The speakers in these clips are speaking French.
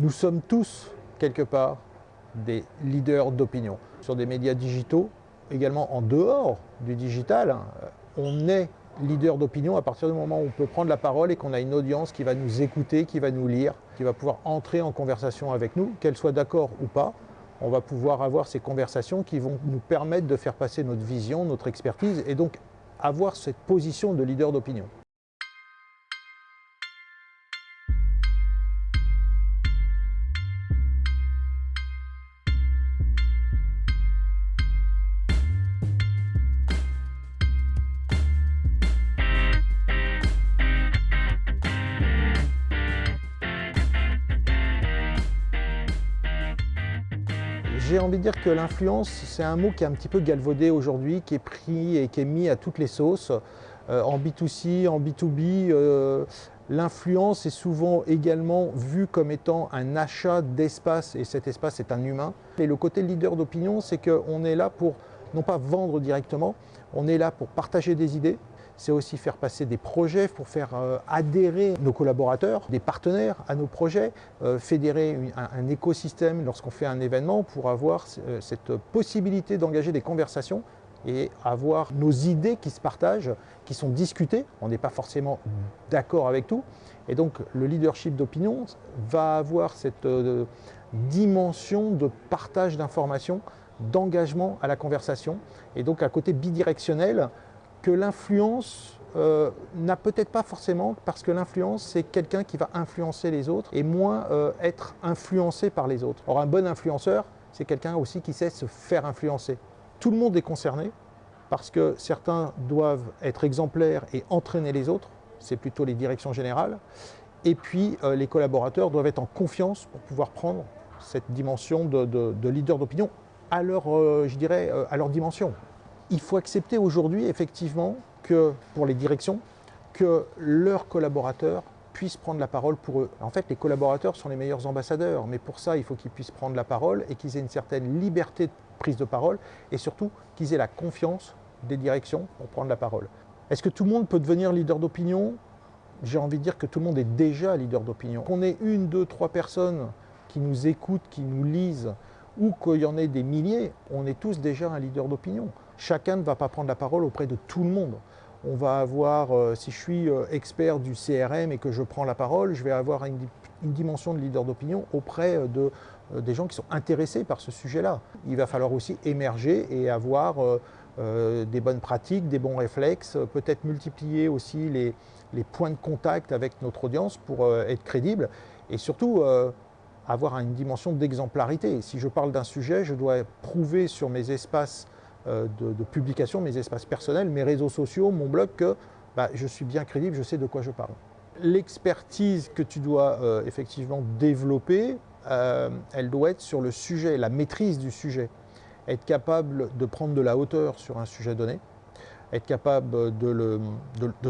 Nous sommes tous, quelque part, des leaders d'opinion. Sur des médias digitaux, également en dehors du digital, hein, on est leader d'opinion à partir du moment où on peut prendre la parole et qu'on a une audience qui va nous écouter, qui va nous lire, qui va pouvoir entrer en conversation avec nous, qu'elle soit d'accord ou pas. On va pouvoir avoir ces conversations qui vont nous permettre de faire passer notre vision, notre expertise et donc avoir cette position de leader d'opinion. J'ai envie de dire que l'influence, c'est un mot qui est un petit peu galvaudé aujourd'hui, qui est pris et qui est mis à toutes les sauces. Euh, en B2C, en B2B, euh, l'influence est souvent également vue comme étant un achat d'espace, et cet espace est un humain. Et le côté leader d'opinion, c'est qu'on est là pour, non pas vendre directement, on est là pour partager des idées, c'est aussi faire passer des projets pour faire euh, adhérer nos collaborateurs, des partenaires à nos projets, euh, fédérer un, écosystème lorsqu'on fait un événement pour avoir euh, cette possibilité d'engager des conversations et avoir nos idées qui se partagent, qui sont discutées. On n'est pas forcément d'accord avec tout. Et donc le leadership d'opinion va avoir cette dimension de partage d'informations, d'engagement à la conversation, et donc un côté bidirectionnel que l'influence euh, n'a peut-être pas forcément, parce que l'influence, c'est quelqu'un qui va influencer les autres et moins euh, être influencé par les autres. Or, un bon influenceur, c'est quelqu'un aussi qui sait se faire influencer. Tout le monde est concerné, parce que certains doivent être exemplaires et entraîner les autres, c'est plutôt les directions générales, et puis euh, les collaborateurs doivent être en confiance pour pouvoir prendre cette dimension de, de leader d'opinion à leur, je dirais, à leur dimension il faut accepter aujourd'hui, effectivement, que pour les directions, que leurs collaborateurs puissent prendre la parole pour eux. En fait, les collaborateurs sont les meilleurs ambassadeurs, mais pour ça, il faut qu'ils puissent prendre la parole et qu'ils aient une certaine liberté de prise de parole et surtout qu'ils aient la confiance des directions pour prendre la parole. Est-ce que tout le monde peut devenir leader d'opinion? J'ai envie de dire que tout le monde est déjà leader d'opinion. Qu'on ait une, deux, trois personnes qui nous écoutent, qui nous lisent, ou qu'il y en ait des milliers, on est tous déjà un leader d'opinion. Chacun ne va pas prendre la parole auprès de tout le monde. On va avoir, euh, si je suis euh, expert du CRM et que je prends la parole, je vais avoir une, dimension de leader d'opinion auprès euh, de, des gens qui sont intéressés par ce sujet-là. Il va falloir aussi émerger et avoir des bonnes pratiques, des bons réflexes, peut-être multiplier aussi les, les, points de contact avec notre audience pour être crédible et surtout avoir une dimension d'exemplarité. Si je parle d'un sujet, je dois prouver sur mes espaces euh, de, publication, mes espaces personnels, mes réseaux sociaux, mon blog, que bah, je suis bien crédible, je sais de quoi je parle. L'expertise que tu dois euh, effectivement développer, euh, elle doit être sur le sujet, la maîtrise du sujet. Être capable de prendre de la hauteur sur un sujet donné, être capable de,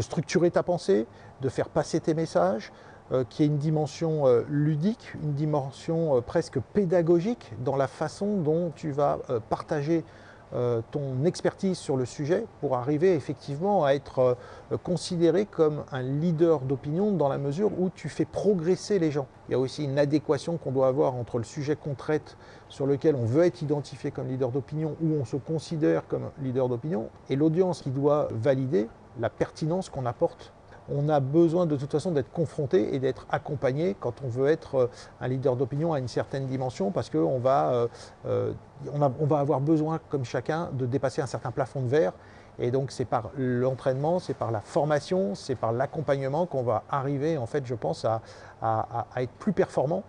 structurer ta pensée, de faire passer tes messages, euh, qui est une dimension ludique, une dimension presque pédagogique dans la façon dont tu vas partager ton expertise sur le sujet pour arriver effectivement à être considéré comme un leader d'opinion dans la mesure où tu fais progresser les gens. Il y a aussi une adéquation qu'on doit avoir entre le sujet qu'on traite sur lequel on veut être identifié comme leader d'opinion ou on se considère comme leader d'opinion et l'audience qui doit valider la pertinence qu'on apporte on a besoin de toute façon d'être confronté et d'être accompagné quand on veut être euh, un leader d'opinion à une certaine dimension parce qu'on va, euh, euh, va avoir besoin, comme chacun, de dépasser un certain plafond de verre. Et donc c'est par l'entraînement, c'est par la formation, c'est par l'accompagnement qu'on va arriver, en fait, je pense, à, à, être plus performant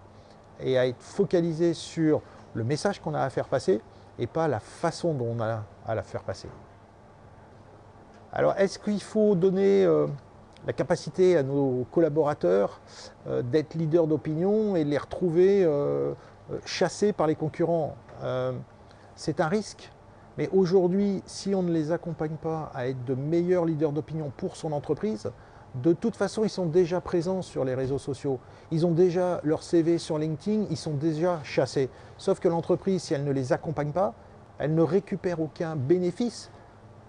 et à être focalisé sur le message qu'on a à faire passer et pas la façon dont on a à la faire passer. Alors, est-ce qu'il faut donner la capacité à nos collaborateurs euh, d'être leaders d'opinion et de les retrouver euh, euh, chassés par les concurrents. c'est un risque, mais aujourd'hui, si on ne les accompagne pas à être de meilleurs leaders d'opinion pour son entreprise, de toute façon, ils sont déjà présents sur les réseaux sociaux. Ils ont déjà leur CV sur LinkedIn, ils sont déjà chassés. Sauf que l'entreprise, si elle ne les accompagne pas, elle ne récupère aucun bénéfice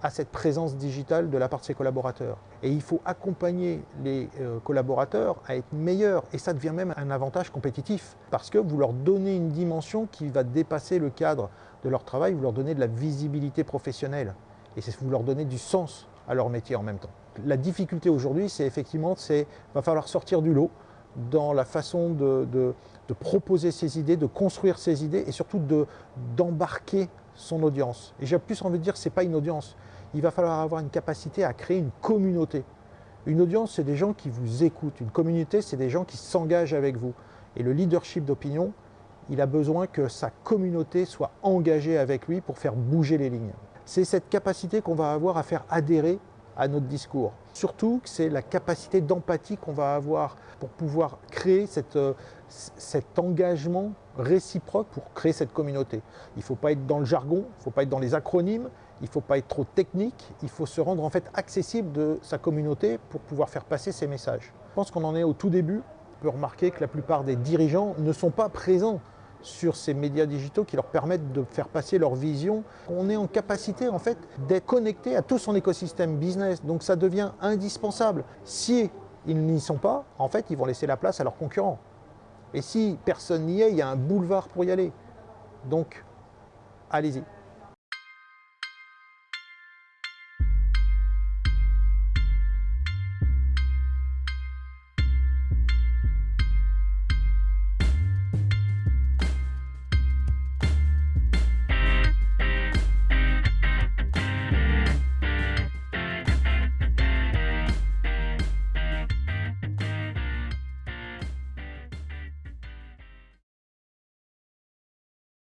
à cette présence digitale de la part de ses collaborateurs. Et il faut accompagner les euh, collaborateurs à être meilleurs. Et ça devient même un avantage compétitif. Parce que vous leur donnez une dimension qui va dépasser le cadre de leur travail, vous leur donnez de la visibilité professionnelle. Et vous leur donnez du sens à leur métier en même temps. La difficulté aujourd'hui, c'est effectivement, c'est va falloir sortir du lot dans la façon de, proposer ses idées, de construire ses idées et surtout d'embarquer son audience. Et j'ai plus envie de dire que ce n'est pas une audience. Il va falloir avoir une capacité à créer une communauté. Une audience, c'est des gens qui vous écoutent. Une communauté, c'est des gens qui s'engagent avec vous. Et le leadership d'opinion, il a besoin que sa communauté soit engagée avec lui pour faire bouger les lignes. C'est cette capacité qu'on va avoir à faire adhérer à notre discours. Surtout, c'est la capacité d'empathie qu'on va avoir pour pouvoir créer euh, cet engagement réciproque pour créer cette communauté. Il ne faut pas être dans le jargon, il ne faut pas être dans les acronymes, il ne faut pas être trop technique, il faut se rendre en fait accessible de sa communauté pour pouvoir faire passer ses messages. Je pense qu'on en est au tout début. On peut remarquer que la plupart des dirigeants ne sont pas présents sur ces médias digitaux qui leur permettent de faire passer leur vision. On est en capacité en fait d'être connecté à tout son écosystème business, donc ça devient indispensable. Si ils n'y sont pas, en fait, ils vont laisser la place à leurs concurrents. Et si personne n'y est, il y a un boulevard pour y aller. Donc, allez-y.